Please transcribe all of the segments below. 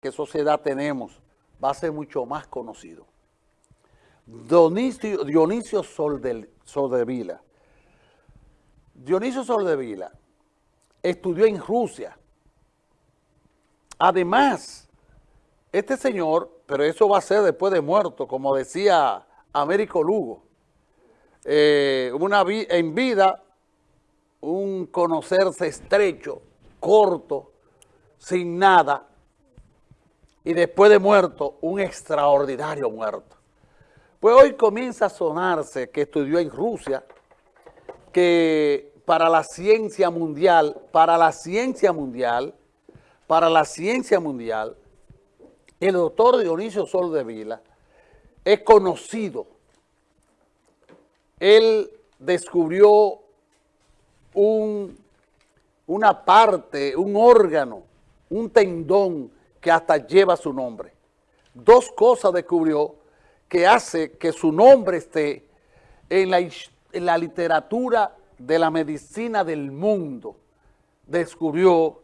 qué sociedad tenemos, va a ser mucho más conocido. Dionisio, Soldevila. Dionisio Soldevila estudió en Rusia. Además, este señor, pero eso va a ser después de muerto, como decía Américo Lugo, eh, una en vida un conocerse estrecho, corto, sin nada, y después de muerto, un extraordinario muerto. Pues hoy comienza a sonarse que estudió en Rusia, que para la ciencia mundial, para la ciencia mundial, para la ciencia mundial, el doctor Dionisio Sol de Vila es conocido. Él descubrió un, una parte, un órgano, un tendón que hasta lleva su nombre. Dos cosas descubrió que hace que su nombre esté en la, literatura de la medicina del mundo, descubrió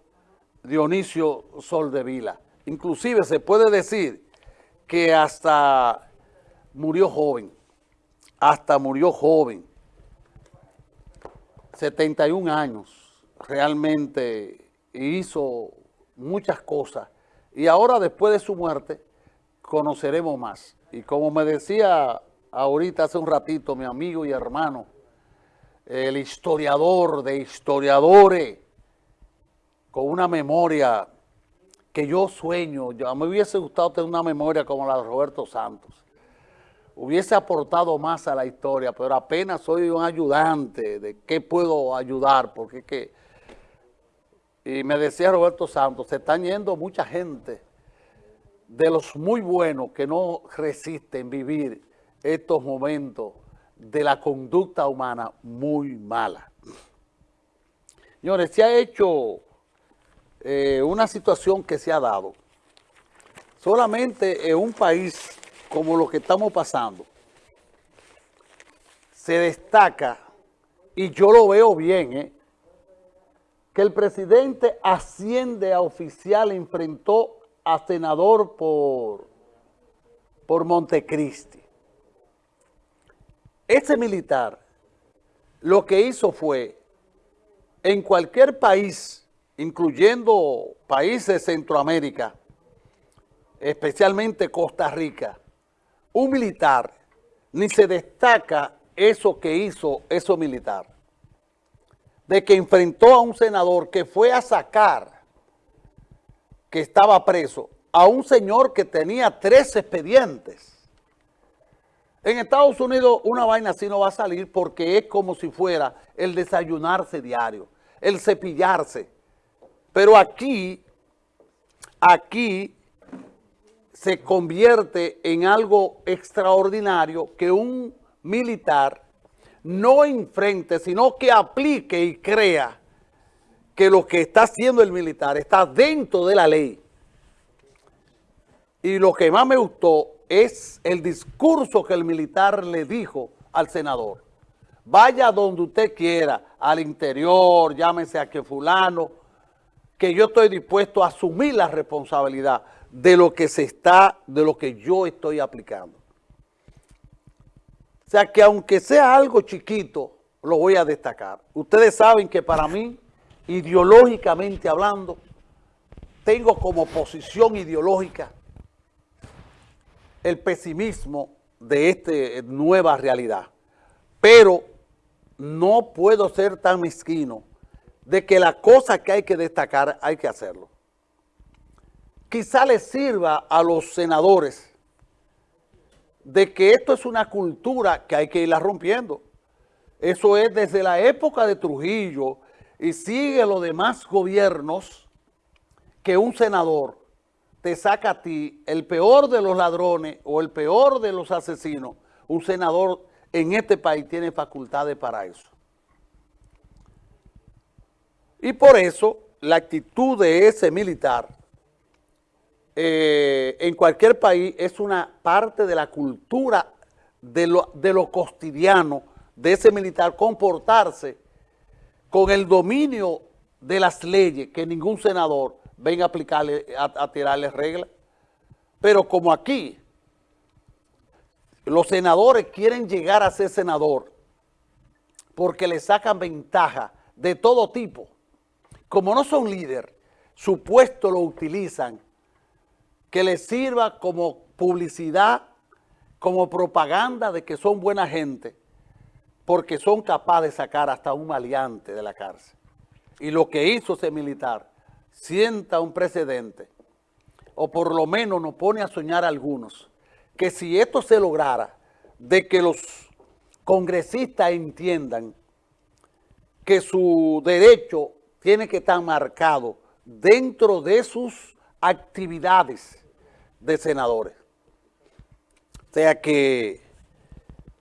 Dionisio Soldevila. Inclusive se puede decir que hasta murió joven, hasta murió joven, 71 años, realmente hizo muchas cosas y ahora después de su muerte conoceremos más. Y como me decía ahorita hace un ratito mi amigo y hermano, el historiador de historiadores, con una memoria que yo sueño, yo, me hubiese gustado tener una memoria como la de Roberto Santos. Hubiese aportado más a la historia, pero apenas soy un ayudante de qué puedo ayudar, porque es que y me decía Roberto Santos, se están yendo mucha gente de los muy buenos que no resisten vivir estos momentos de la conducta humana muy mala. Señores, se ha hecho eh, una situación que se ha dado solamente en un país como lo que estamos pasando, se destaca, y yo lo veo bien, ¿eh? Que el presidente asciende a oficial, enfrentó a senador por, por Montecristi. Ese militar lo que hizo fue, en cualquier país, incluyendo países de Centroamérica, especialmente Costa Rica, un militar ni se destaca eso que hizo eso militar de que enfrentó a un senador que fue a sacar, que estaba preso, a un señor que tenía tres expedientes. En Estados Unidos una vaina así no va a salir porque es como si fuera el desayunarse diario, el cepillarse. Pero aquí, aquí se convierte en algo extraordinario que un militar no enfrente, sino que aplique y crea que lo que está haciendo el militar está dentro de la ley. Y lo que más me gustó es el discurso que el militar le dijo al senador. Vaya donde usted quiera, al interior, llámese a que fulano, que yo estoy dispuesto a asumir la responsabilidad de lo que se está, de lo que yo estoy aplicando. O sea que aunque sea algo chiquito, lo voy a destacar. Ustedes saben que para mí, ideológicamente hablando, tengo como posición ideológica el pesimismo de esta nueva realidad. Pero no puedo ser tan mezquino de que la cosa que hay que destacar hay que hacerlo. Quizá les sirva a los senadores de que esto es una cultura que hay que irla rompiendo. Eso es desde la época de Trujillo y sigue los demás gobiernos que un senador te saca a ti el peor de los ladrones o el peor de los asesinos. Un senador en este país tiene facultades para eso. Y por eso la actitud de ese militar eh, en cualquier país es una parte de la cultura de lo, cotidiano de ese militar comportarse con el dominio de las leyes que ningún senador venga a aplicarle, a, tirarle reglas. Pero como aquí, los senadores quieren llegar a ser senador porque le sacan ventaja de todo tipo. Como no son líder, su puesto lo utilizan que les sirva como publicidad, como propaganda de que son buena gente, porque son capaces de sacar hasta un maleante de la cárcel. Y lo que hizo ese militar sienta un precedente, o por lo menos nos pone a soñar a algunos, que si esto se lograra, de que los congresistas entiendan que su derecho tiene que estar marcado dentro de sus actividades de senadores. O sea que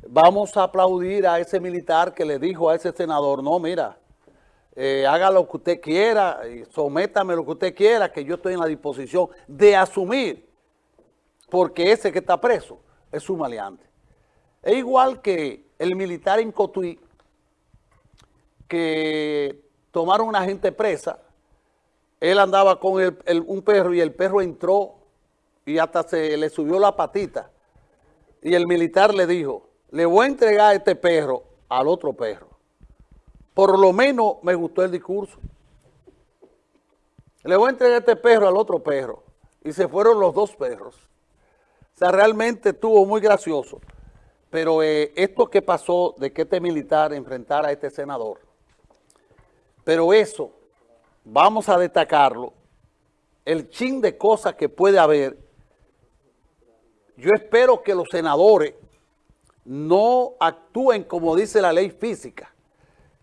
vamos a aplaudir a ese militar que le dijo a ese senador, no, mira, eh, haga lo que usted quiera, sométame lo que usted quiera, que yo estoy en la disposición de asumir, porque ese que está preso es un maleante. Es igual que el militar en Cotuí, que tomaron una gente presa, él andaba con un perro y el perro entró y hasta se le subió la patita. Y el militar le dijo, le voy a entregar este perro al otro perro. Por lo menos me gustó el discurso. Le voy a entregar este perro al otro perro. Y se fueron los dos perros. O sea, realmente estuvo muy gracioso. Pero eh, esto que pasó de que este militar enfrentara a este senador, pero eso, vamos a destacarlo, el chin de cosas que puede haber yo espero que los senadores no actúen como dice la ley física,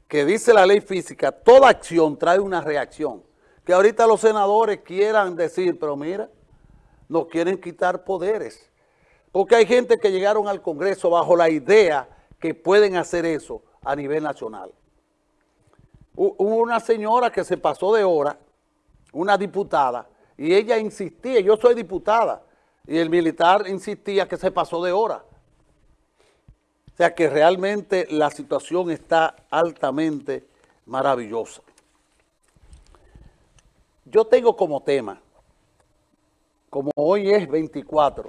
que dice la ley física, toda acción trae una reacción. Que ahorita los senadores quieran decir, pero mira, nos quieren quitar poderes. Porque hay gente que llegaron al Congreso bajo la idea que pueden hacer eso a nivel nacional. Hubo una señora que se pasó de hora, una diputada, y ella insistía, yo soy diputada, y el militar insistía que se pasó de hora. O sea que realmente la situación está altamente maravillosa. Yo tengo como tema, como hoy es 24,